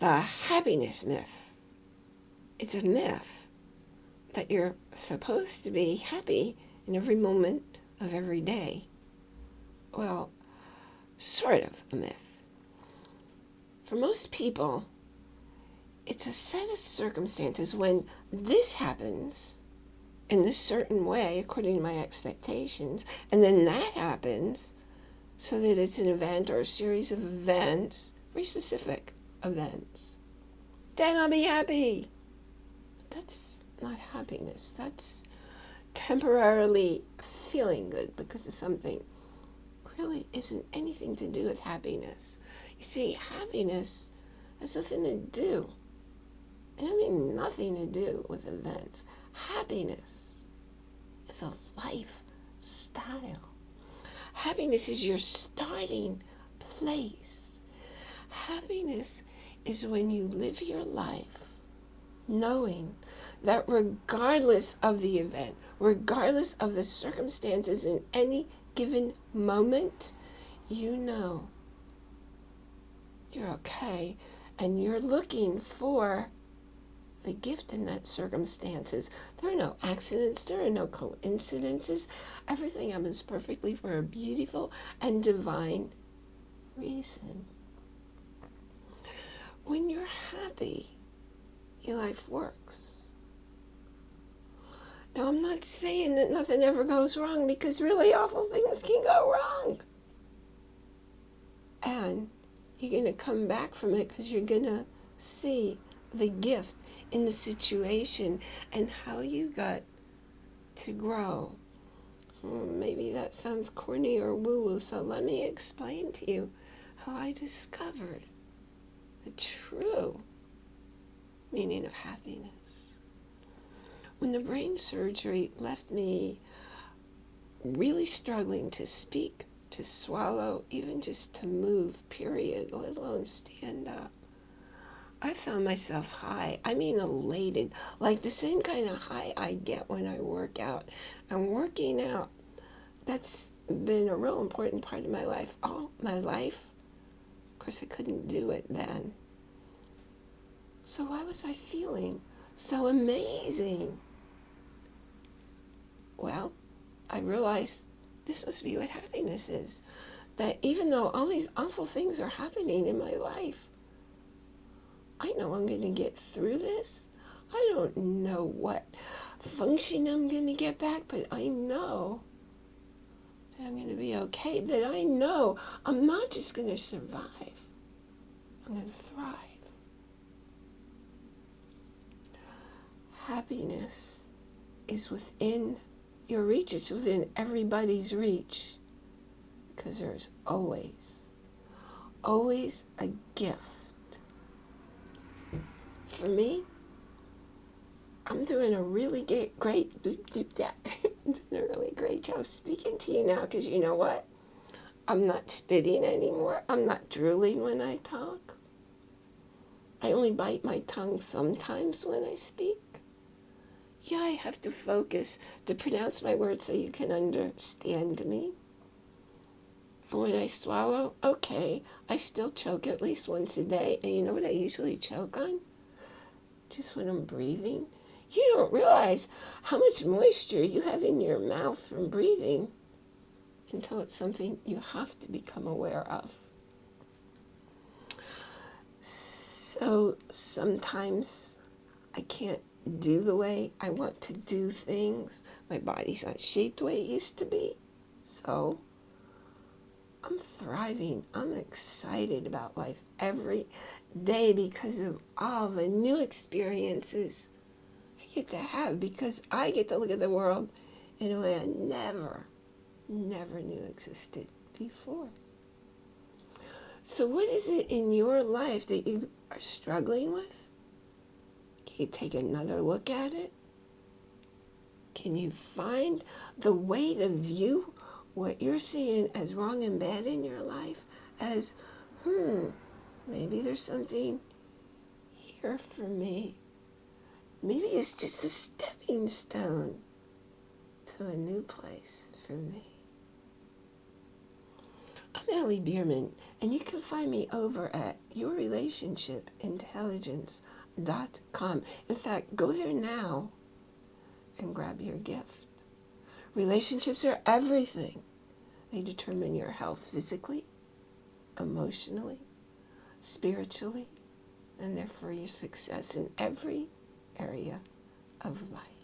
the happiness myth. It's a myth that you're supposed to be happy in every moment of every day. Well, sort of a myth. For most people, it's a set of circumstances when this happens in this certain way according to my expectations, and then that happens so that it's an event or a series of events, very specific events. Then I'll be happy. That's not happiness. That's temporarily feeling good because of something really isn't anything to do with happiness. You see, happiness has nothing to do. I mean nothing to do with events. Happiness is a lifestyle. Happiness is your starting place. Happiness is when you live your life knowing that regardless of the event, regardless of the circumstances in any given moment, you know you're okay and you're looking for the gift in that circumstances. There are no accidents, there are no coincidences. Everything happens perfectly for a beautiful and divine reason. When you're happy, your life works. Now, I'm not saying that nothing ever goes wrong because really awful things can go wrong. And you're going to come back from it because you're going to see the gift in the situation and how you got to grow. Hmm, maybe that sounds corny or woo-woo, so let me explain to you how I discovered the true meaning of happiness. When the brain surgery left me really struggling to speak, to swallow, even just to move, period, let alone stand up, I found myself high. I mean elated, like the same kind of high I get when I work out. I'm working out, that's been a real important part of my life, all my life. Of course, I couldn't do it then. So why was I feeling so amazing? Well, I realized this must be what happiness is. That even though all these awful things are happening in my life, I know I'm going to get through this. I don't know what function I'm going to get back, but I know that I'm going to be okay. That I know I'm not just going to survive, I'm going to thrive. Happiness is within your reach, it's within everybody's reach because there's always, always a gift for me, I'm doing a really great, great, doing a really great job speaking to you now because you know what? I'm not spitting anymore. I'm not drooling when I talk. I only bite my tongue sometimes when I speak. Yeah, I have to focus to pronounce my words so you can understand me. When I swallow, okay, I still choke at least once a day. And you know what I usually choke on? just when I'm breathing. You don't realize how much moisture you have in your mouth from breathing until it's something you have to become aware of. So sometimes I can't do the way I want to do things. My body's not shaped the way it used to be. So I'm thriving. I'm excited about life every day because of all the new experiences I get to have because I get to look at the world in a way I never, never knew existed before. So what is it in your life that you are struggling with? You take another look at it? Can you find the way to view what you're seeing as wrong and bad in your life as, hmm, Maybe there's something here for me. Maybe it's just a stepping stone to a new place for me. I'm Ellie Bierman, and you can find me over at yourrelationshipintelligence.com. In fact, go there now and grab your gift. Relationships are everything. They determine your health physically, emotionally, spiritually, and therefore your success in every area of life.